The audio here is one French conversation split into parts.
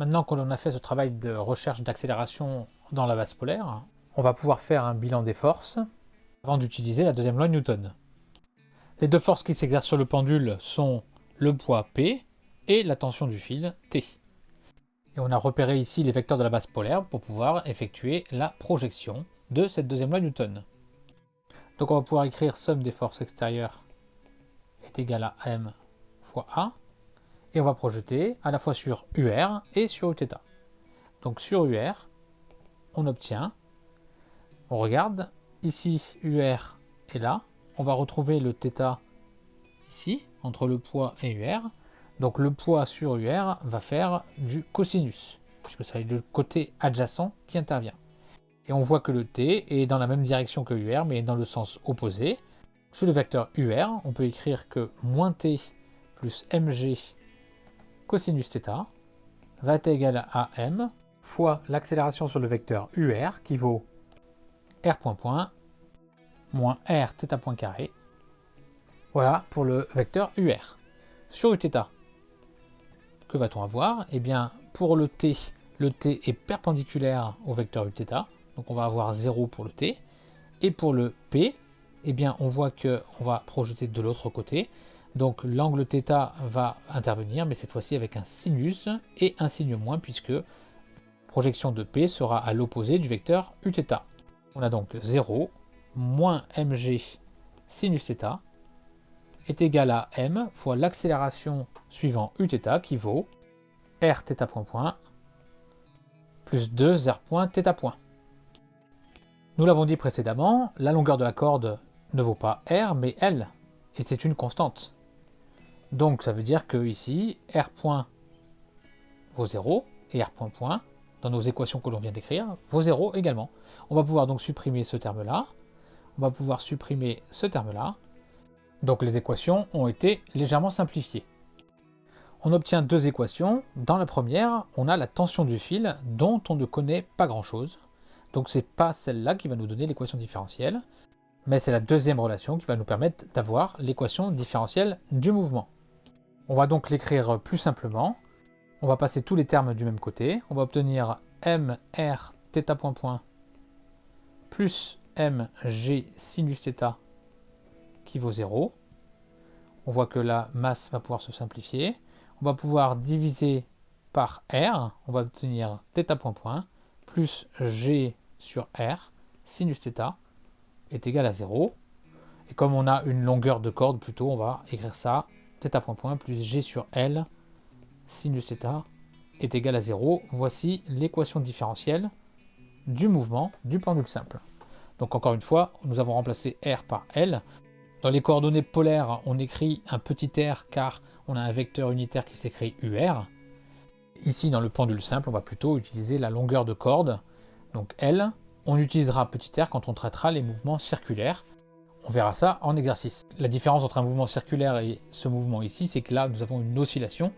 Maintenant qu'on a fait ce travail de recherche d'accélération dans la base polaire, on va pouvoir faire un bilan des forces avant d'utiliser la deuxième loi Newton. Les deux forces qui s'exercent sur le pendule sont le poids P et la tension du fil T. Et on a repéré ici les vecteurs de la base polaire pour pouvoir effectuer la projection de cette deuxième loi Newton. Donc on va pouvoir écrire somme des forces extérieures est égale à m fois a, et on va projeter à la fois sur UR et sur Uθ. Donc sur UR, on obtient, on regarde, ici UR est là, on va retrouver le θ ici, entre le poids et UR. Donc le poids sur UR va faire du cosinus, puisque c'est le côté adjacent qui intervient. Et on voit que le t est dans la même direction que UR, mais dans le sens opposé. Sous le vecteur UR, on peut écrire que moins t plus mg cosinus θ va être égal à m fois l'accélération sur le vecteur UR qui vaut r point point moins r θ point carré. Voilà pour le vecteur UR. Sur Uθ, que va-t-on avoir Eh bien, pour le t, le t est perpendiculaire au vecteur Uθ, donc on va avoir 0 pour le t. Et pour le p, eh bien, on voit qu'on va projeter de l'autre côté. Donc l'angle θ va intervenir, mais cette fois-ci avec un sinus et un signe moins, puisque projection de P sera à l'opposé du vecteur Uθ. On a donc 0 moins mg sinus θ est égal à m fois l'accélération suivant Uθ qui vaut r θ point point plus 2 r point θ point. Nous l'avons dit précédemment, la longueur de la corde ne vaut pas r mais l, et c'est une constante. Donc ça veut dire que ici, r point vaut 0 et r point point, dans nos équations que l'on vient d'écrire, vaut 0 également. On va pouvoir donc supprimer ce terme-là, on va pouvoir supprimer ce terme-là, donc les équations ont été légèrement simplifiées. On obtient deux équations. Dans la première, on a la tension du fil dont on ne connaît pas grand-chose. Donc c'est pas celle-là qui va nous donner l'équation différentielle, mais c'est la deuxième relation qui va nous permettre d'avoir l'équation différentielle du mouvement. On va donc l'écrire plus simplement. On va passer tous les termes du même côté. On va obtenir m r θ point point plus m g sinus θ qui vaut 0. On voit que la masse va pouvoir se simplifier. On va pouvoir diviser par r. On va obtenir θ point point plus g sur r sinus θ est égal à 0. Et comme on a une longueur de corde plutôt, on va écrire ça θ point point plus g sur L sinus θ est égal à 0. Voici l'équation différentielle du mouvement du pendule simple. Donc encore une fois, nous avons remplacé R par L. Dans les coordonnées polaires, on écrit un petit r car on a un vecteur unitaire qui s'écrit UR. Ici, dans le pendule simple, on va plutôt utiliser la longueur de corde, donc L. On utilisera petit r quand on traitera les mouvements circulaires. On verra ça en exercice. La différence entre un mouvement circulaire et ce mouvement ici, c'est que là, nous avons une oscillation,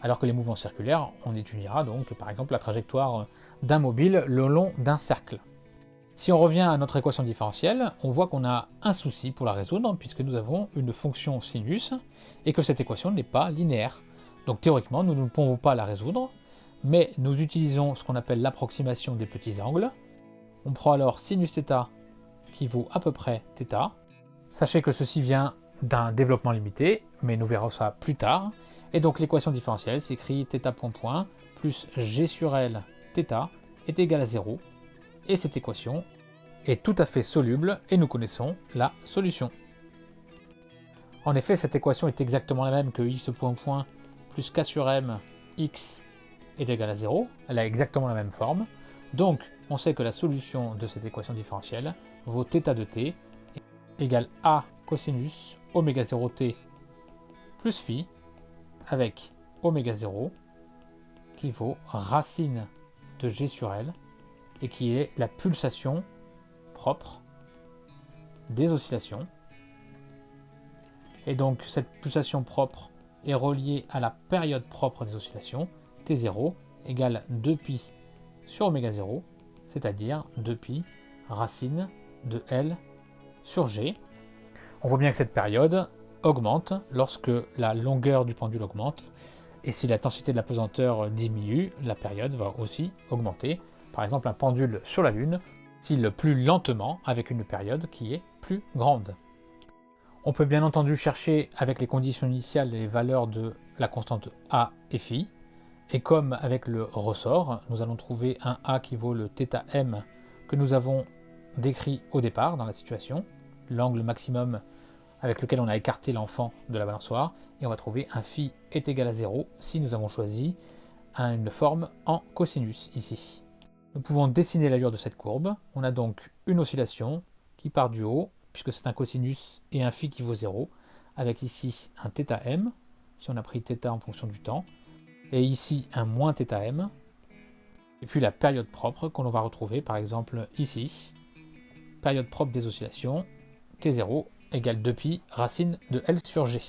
alors que les mouvements circulaires, on étudiera donc par exemple la trajectoire d'un mobile le long d'un cercle. Si on revient à notre équation différentielle, on voit qu'on a un souci pour la résoudre, puisque nous avons une fonction sinus, et que cette équation n'est pas linéaire. Donc théoriquement, nous ne pouvons pas la résoudre, mais nous utilisons ce qu'on appelle l'approximation des petits angles. On prend alors sinus θ qui vaut à peu près θ. Sachez que ceci vient d'un développement limité, mais nous verrons ça plus tard. Et donc l'équation différentielle s'écrit θ point point plus g sur L θ est égal à 0. Et cette équation est tout à fait soluble et nous connaissons la solution. En effet, cette équation est exactement la même que x point point plus k sur m x est égal à 0. Elle a exactement la même forme. Donc, on sait que la solution de cette équation différentielle vaut θ de t égale a cosinus oméga 0t plus phi avec oméga 0 qui vaut racine de g sur L et qui est la pulsation propre des oscillations. Et donc cette pulsation propre est reliée à la période propre des oscillations, T0 égale 2pi sur oméga 0, c'est-à-dire 2pi racine de L sur G. On voit bien que cette période augmente lorsque la longueur du pendule augmente, Et si la densité de la pesanteur diminue, la période va aussi augmenter. Par exemple, un pendule sur la Lune oscille plus lentement avec une période qui est plus grande. On peut bien entendu chercher avec les conditions initiales les valeurs de la constante A et phi. Et comme avec le ressort, nous allons trouver un A qui vaut le θm que nous avons décrit au départ dans la situation, l'angle maximum avec lequel on a écarté l'enfant de la balançoire, et on va trouver un phi est égal à 0 si nous avons choisi une forme en cosinus ici. Nous pouvons dessiner l'allure de cette courbe. On a donc une oscillation qui part du haut, puisque c'est un cosinus et un phi qui vaut 0, avec ici un θm, si on a pris θ en fonction du temps, et ici un moins θm, et puis la période propre qu'on va retrouver par exemple ici, période propre des oscillations, T0 égale 2pi racine de L sur G.